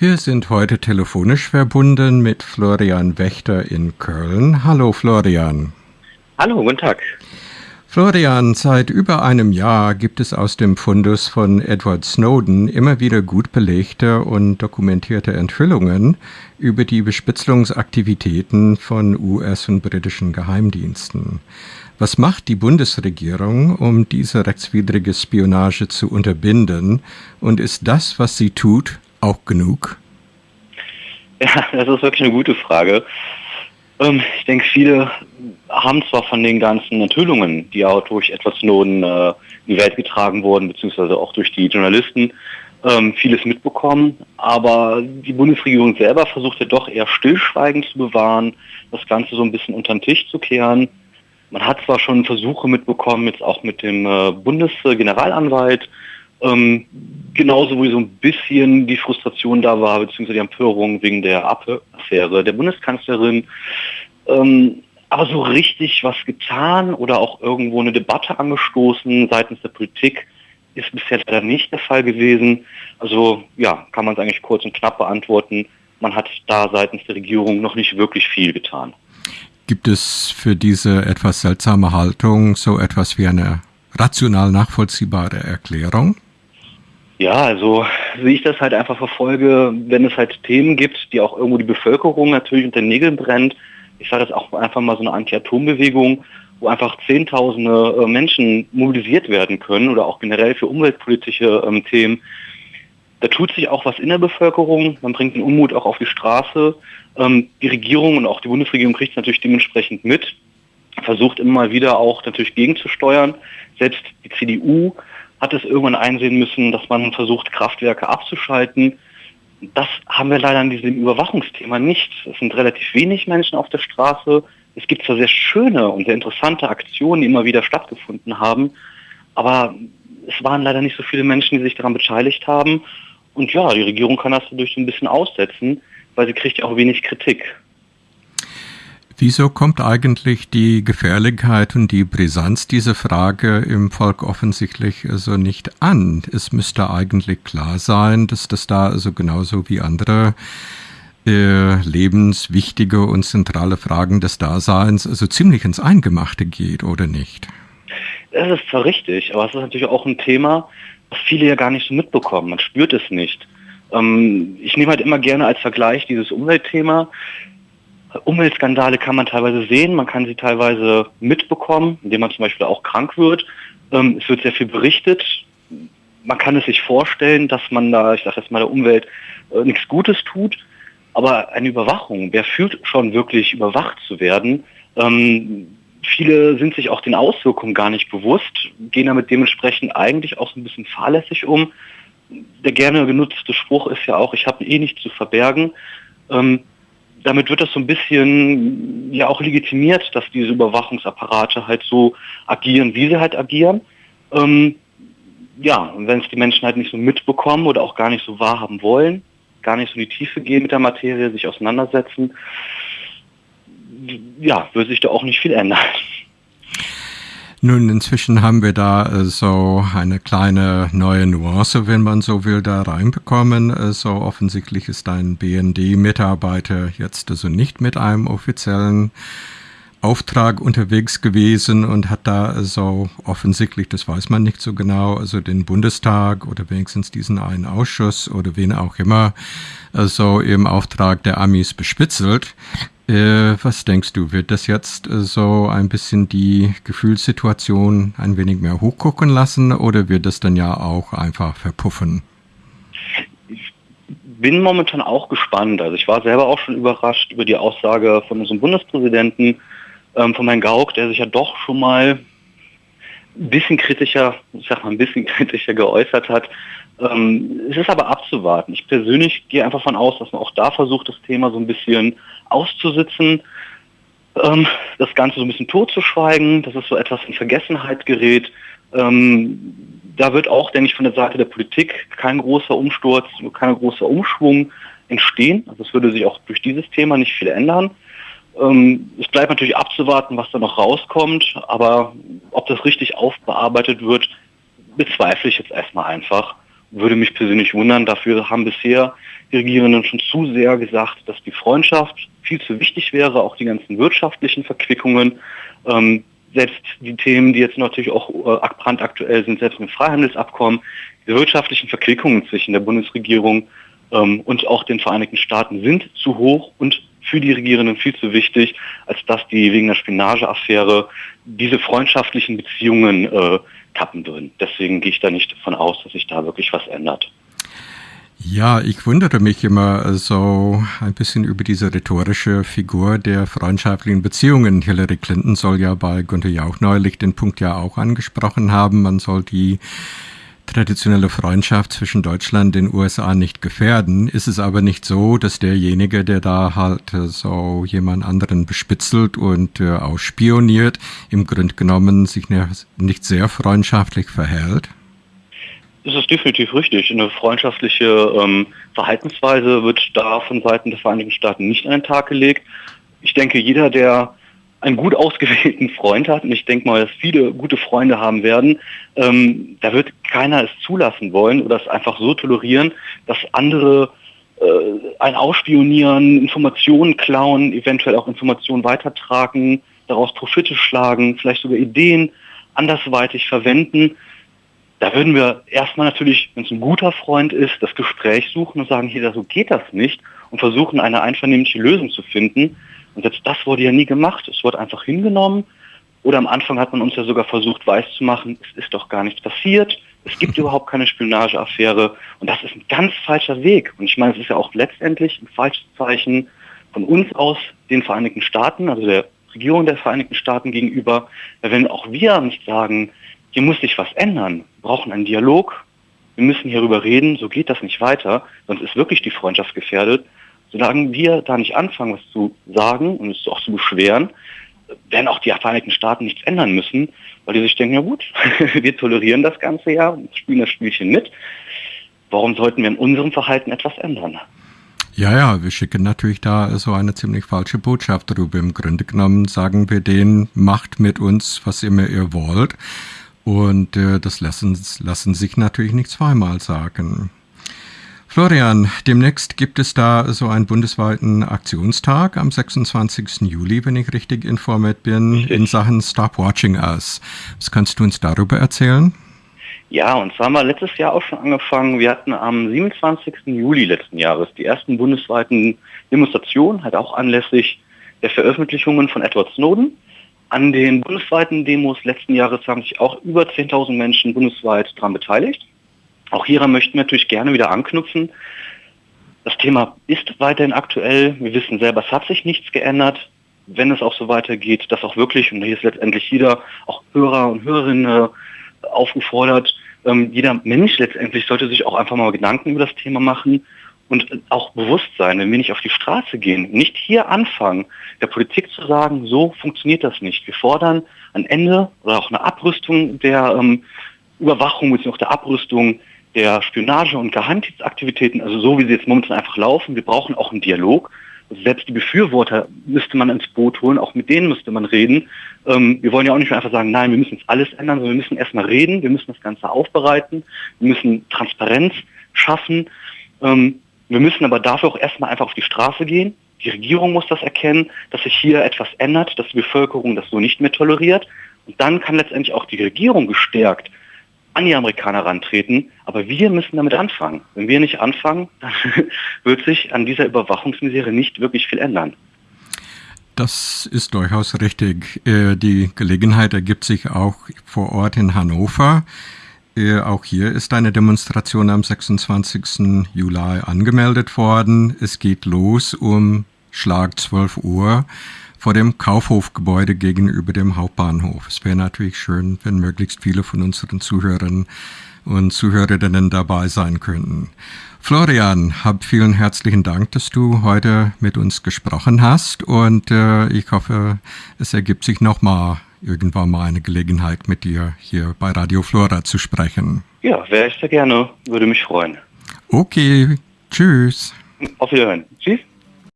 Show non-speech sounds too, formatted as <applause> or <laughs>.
Wir sind heute telefonisch verbunden mit Florian Wächter in Köln. Hallo Florian. Hallo, guten Tag. Florian, seit über einem Jahr gibt es aus dem Fundus von Edward Snowden immer wieder gut belegte und dokumentierte Enthüllungen über die Bespitzelungsaktivitäten von US- und britischen Geheimdiensten. Was macht die Bundesregierung, um diese rechtswidrige Spionage zu unterbinden? Und ist das, was sie tut, auch genug? <laughs> Ja, das ist wirklich eine gute Frage. Ähm, ich denke, viele haben zwar von den ganzen Enthüllungen, die auch durch Edward Snowden äh, in die Welt getragen wurden, beziehungsweise auch durch die Journalisten, ähm, vieles mitbekommen, aber die Bundesregierung selber versucht ja doch eher Stillschweigen zu bewahren, das Ganze so ein bisschen unter den Tisch zu kehren. Man hat zwar schon Versuche mitbekommen, jetzt auch mit dem äh, Bundesgeneralanwalt, ähm, genauso wie so ein bisschen die Frustration da war, beziehungsweise die Empörung wegen der Affäre der Bundeskanzlerin. Ähm, aber so richtig was getan oder auch irgendwo eine Debatte angestoßen seitens der Politik ist bisher leider nicht der Fall gewesen. Also ja, kann man es eigentlich kurz und knapp beantworten. Man hat da seitens der Regierung noch nicht wirklich viel getan. Gibt es für diese etwas seltsame Haltung so etwas wie eine rational nachvollziehbare Erklärung? Ja, also wie ich das halt einfach verfolge, wenn es halt Themen gibt, die auch irgendwo die Bevölkerung natürlich unter den Nägeln brennt. Ich sage das auch einfach mal so eine Anti-Atom-Bewegung, wo einfach Zehntausende äh, Menschen mobilisiert werden können oder auch generell für umweltpolitische ähm, Themen. Da tut sich auch was in der Bevölkerung, man bringt den Unmut auch auf die Straße. Ähm, die Regierung und auch die Bundesregierung kriegt es natürlich dementsprechend mit, versucht immer wieder auch natürlich gegenzusteuern. Selbst die CDU hat es irgendwann einsehen müssen, dass man versucht, Kraftwerke abzuschalten. Das haben wir leider an diesem Überwachungsthema nicht. Es sind relativ wenig Menschen auf der Straße. Es gibt zwar sehr schöne und sehr interessante Aktionen, die immer wieder stattgefunden haben, aber es waren leider nicht so viele Menschen, die sich daran beteiligt haben. Und ja, die Regierung kann das dadurch ein bisschen aussetzen, weil sie kriegt ja auch wenig Kritik. Wieso kommt eigentlich die Gefährlichkeit und die Brisanz dieser Frage im Volk offensichtlich so also nicht an? Es müsste eigentlich klar sein, dass das da also genauso wie andere äh, lebenswichtige und zentrale Fragen des Daseins also ziemlich ins Eingemachte geht, oder nicht? Das ist zwar richtig, aber es ist natürlich auch ein Thema, was viele ja gar nicht so mitbekommen. Man spürt es nicht. Ähm, ich nehme halt immer gerne als Vergleich dieses Umweltthema. Umweltskandale kann man teilweise sehen, man kann sie teilweise mitbekommen, indem man zum Beispiel auch krank wird. Ähm, es wird sehr viel berichtet. Man kann es sich vorstellen, dass man da, ich sage jetzt mal, der Umwelt äh, nichts Gutes tut. Aber eine Überwachung, wer fühlt schon wirklich überwacht zu werden? Ähm, viele sind sich auch den Auswirkungen gar nicht bewusst, gehen damit dementsprechend eigentlich auch so ein bisschen fahrlässig um. Der gerne genutzte Spruch ist ja auch, ich habe eh nichts zu verbergen. Ähm, damit wird das so ein bisschen ja auch legitimiert, dass diese Überwachungsapparate halt so agieren, wie sie halt agieren. Ähm, ja, und wenn es die Menschen halt nicht so mitbekommen oder auch gar nicht so wahrhaben wollen, gar nicht so in die Tiefe gehen mit der Materie, sich auseinandersetzen, ja, wird sich da auch nicht viel ändern. Nun, inzwischen haben wir da äh, so eine kleine neue Nuance, wenn man so will, da reinbekommen. Äh, so offensichtlich ist ein BND-Mitarbeiter jetzt also nicht mit einem offiziellen Auftrag unterwegs gewesen und hat da so offensichtlich, das weiß man nicht so genau, also den Bundestag oder wenigstens diesen einen Ausschuss oder wen auch immer, also im Auftrag der Amis bespitzelt. Äh, was denkst du, wird das jetzt äh, so ein bisschen die Gefühlssituation ein wenig mehr hochgucken lassen oder wird das dann ja auch einfach verpuffen? Ich bin momentan auch gespannt. Also ich war selber auch schon überrascht über die Aussage von unserem Bundespräsidenten, ähm, von Herrn Gauck, der sich ja doch schon mal ein bisschen kritischer, ich sag mal ein bisschen <laughs> kritischer geäußert hat. Ähm, es ist aber abzuwarten. Ich persönlich gehe einfach von aus, dass man auch da versucht, das Thema so ein bisschen auszusitzen, ähm, das Ganze so ein bisschen totzuschweigen, dass es so etwas in Vergessenheit gerät. Ähm, da wird auch, denke ich, von der Seite der Politik kein großer Umsturz, kein großer Umschwung entstehen. Also es würde sich auch durch dieses Thema nicht viel ändern. Ähm, es bleibt natürlich abzuwarten, was da noch rauskommt, aber ob das richtig aufbearbeitet wird, bezweifle ich jetzt erstmal einfach. Würde mich persönlich wundern. Dafür haben bisher die Regierenden schon zu sehr gesagt, dass die Freundschaft viel zu wichtig wäre, auch die ganzen wirtschaftlichen Verquickungen. Ähm, selbst die Themen, die jetzt natürlich auch äh, brandaktuell sind, selbst mit Freihandelsabkommen, die wirtschaftlichen Verquickungen zwischen der Bundesregierung ähm, und auch den Vereinigten Staaten sind zu hoch und für die Regierenden viel zu wichtig, als dass die wegen der Spionageaffäre diese freundschaftlichen Beziehungen äh, kappen würden. Deswegen gehe ich da nicht davon aus, dass sich da wirklich was ändert. Ja, ich wundere mich immer so ein bisschen über diese rhetorische Figur der freundschaftlichen Beziehungen. Hillary Clinton soll ja bei Günther Jauch neulich den Punkt ja auch angesprochen haben. Man soll die traditionelle Freundschaft zwischen Deutschland und den USA nicht gefährden. Ist es aber nicht so, dass derjenige, der da halt so jemand anderen bespitzelt und äh, ausspioniert, im Grunde genommen sich nicht sehr freundschaftlich verhält? Das ist definitiv richtig. Eine freundschaftliche ähm, Verhaltensweise wird da von Seiten der Vereinigten Staaten nicht an den Tag gelegt. Ich denke, jeder, der einen gut ausgewählten Freund hat, und ich denke mal, dass viele gute Freunde haben werden, ähm, da wird keiner es zulassen wollen oder es einfach so tolerieren, dass andere äh, ein ausspionieren, Informationen klauen, eventuell auch Informationen weitertragen, daraus Profite schlagen, vielleicht sogar Ideen andersweitig verwenden. Da würden wir erstmal natürlich, wenn es ein guter Freund ist, das Gespräch suchen und sagen, hier, so geht das nicht und versuchen, eine einvernehmliche Lösung zu finden. Und selbst das wurde ja nie gemacht. Es wurde einfach hingenommen. Oder am Anfang hat man uns ja sogar versucht, weiszumachen, es ist doch gar nichts passiert. Es gibt <laughs> überhaupt keine Spionageaffäre. Und das ist ein ganz falscher Weg. Und ich meine, es ist ja auch letztendlich ein falsches Zeichen von uns aus den Vereinigten Staaten, also der Regierung der Vereinigten Staaten gegenüber. Wenn auch wir nicht sagen, hier muss sich was ändern. Wir brauchen einen Dialog. Wir müssen hierüber reden. So geht das nicht weiter. Sonst ist wirklich die Freundschaft gefährdet. Solange wir da nicht anfangen, was zu sagen und es auch zu beschweren, werden auch die Vereinigten Staaten nichts ändern müssen, weil die sich denken, ja gut, <laughs> wir tolerieren das ganze ja und spielen das Spielchen mit. Warum sollten wir in unserem Verhalten etwas ändern? Ja, ja, wir schicken natürlich da so eine ziemlich falsche Botschaft darüber. Im Grunde genommen sagen wir denen, macht mit uns, was immer ihr wollt. Und äh, das lassen, lassen sich natürlich nicht zweimal sagen. Florian, demnächst gibt es da so einen bundesweiten Aktionstag am 26. Juli, wenn ich richtig informiert bin, in Sachen Stop Watching Us. Was kannst du uns darüber erzählen? Ja, und zwar haben wir letztes Jahr auch schon angefangen. Wir hatten am 27. Juli letzten Jahres die ersten bundesweiten Demonstrationen, halt auch anlässlich der Veröffentlichungen von Edward Snowden. An den bundesweiten Demos letzten Jahres haben sich auch über 10.000 Menschen bundesweit daran beteiligt. Auch hieran möchten wir natürlich gerne wieder anknüpfen. Das Thema ist weiterhin aktuell. Wir wissen selber, es hat sich nichts geändert. Wenn es auch so weitergeht, dass auch wirklich, und hier ist letztendlich jeder, auch Hörer und Hörerinnen äh, aufgefordert, ähm, jeder Mensch letztendlich sollte sich auch einfach mal Gedanken über das Thema machen und auch Bewusstsein, wenn wir nicht auf die Straße gehen, nicht hier anfangen, der Politik zu sagen, so funktioniert das nicht. Wir fordern ein Ende oder auch eine Abrüstung der ähm, Überwachung bzw. der Abrüstung der Spionage- und Geheimdienstaktivitäten, also so wie sie jetzt momentan einfach laufen. Wir brauchen auch einen Dialog. Also selbst die Befürworter müsste man ins Boot holen, auch mit denen müsste man reden. Ähm, wir wollen ja auch nicht einfach sagen, nein, wir müssen jetzt alles ändern, sondern wir müssen erstmal reden, wir müssen das Ganze aufbereiten, wir müssen Transparenz schaffen. Ähm, wir müssen aber dafür auch erstmal einfach auf die Straße gehen. Die Regierung muss das erkennen, dass sich hier etwas ändert, dass die Bevölkerung das so nicht mehr toleriert. Und dann kann letztendlich auch die Regierung gestärkt an die Amerikaner rantreten. Aber wir müssen damit anfangen. Wenn wir nicht anfangen, dann <laughs> wird sich an dieser Überwachungsmisere nicht wirklich viel ändern. Das ist durchaus richtig. Äh, die Gelegenheit ergibt sich auch vor Ort in Hannover. Äh, auch hier ist eine Demonstration am 26. Juli angemeldet worden. Es geht los um Schlag 12 Uhr vor dem Kaufhofgebäude gegenüber dem Hauptbahnhof. Es wäre natürlich schön, wenn möglichst viele von unseren Zuhörern und Zuhörerinnen dabei sein könnten. Florian, hab vielen herzlichen Dank, dass du heute mit uns gesprochen hast und äh, ich hoffe, es ergibt sich nochmal irgendwann mal eine Gelegenheit, mit dir hier bei Radio Flora zu sprechen. Ja, wäre ich sehr gerne. Würde mich freuen. Okay, tschüss. Auf Wiederhören. Tschüss.